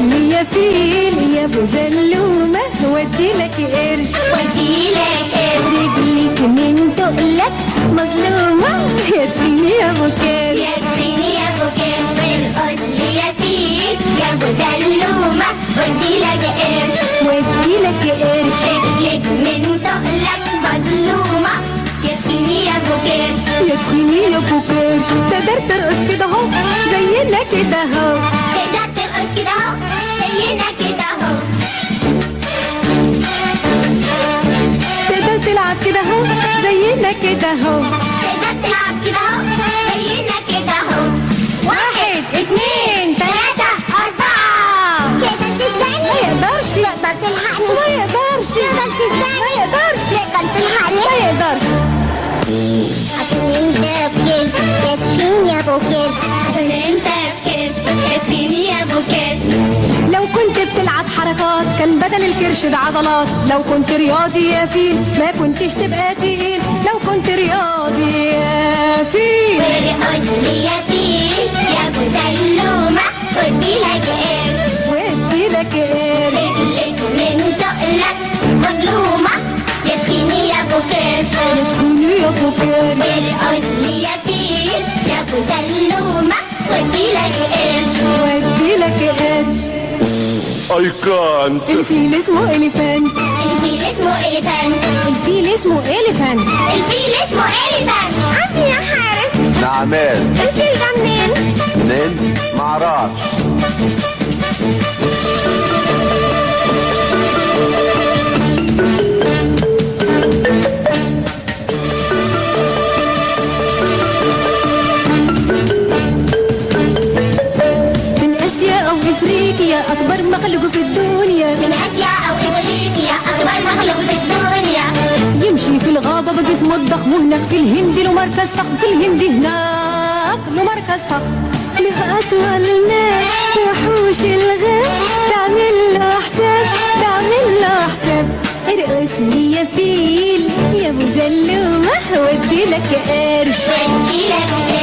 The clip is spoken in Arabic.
لي يا فيل يا ابو زلومة ودي لك قرش. وديلك قرش. رجلك من تقلك مظلومة يكفيني يا ابو كرش يا ابو كرش ارقص لي يا فيل يا ابو زلومة وديلك قرش. قرش. رجلك من تقلك مظلومة يكفيني يا ابو كرش يكفيني يا ابو كرش تقدر ترقص كده أهو زينا كده أهو. تقدر ترقص كده أهو. تلعب كده اهو زينا كده اهو تقدر تلعب كده اهو زينا كده اهو واحد اتنين ثلاثة أربعة تقدر تسبقني ما يقدرش تقدر تلحقني ما يقدرش تقدر تسبقني ما يقدرش تقدر تلحقني ما يقدرش عشان انت بكرش يكفيني يا ابو كرش حركات كان بدل الكرش ده عضلات لو كنت رياضي يا فيل ما كنتش تبقى تقيل. لو كنت رياضي يا فيل. لي يا فيل يا أبو زلومة ودي لك قرش ودي لك قرش رجلك من تقلك مظلومة. يكفيني يا أبو كرش. يكفيني يا أبو كرش. لي يا فيل يا أبو زلومة ودي لك قرش I can't. الفيل اسمه elephant الفيل اسمه elephant الفيل اسمه elephant الفيل اسمه elephant عمي يا حارس نعمان الفيل ده منين؟ منين؟ معرفش اسيا أو إفريقيا أكبر مخلوق في الدنيا. من آسيا أو إفريقيا أكبر مخلوق في الدنيا. يمشي في الغابة بجسمه الضخم وهناك في الهند له مركز فخم في الهند هناك له مركز فخم له أطول ناس وحوش الغاب تعمل له حساب تعمل له حساب ارقص لي يا فيل يا ابو زلومة ودي لك قرش. ودي لك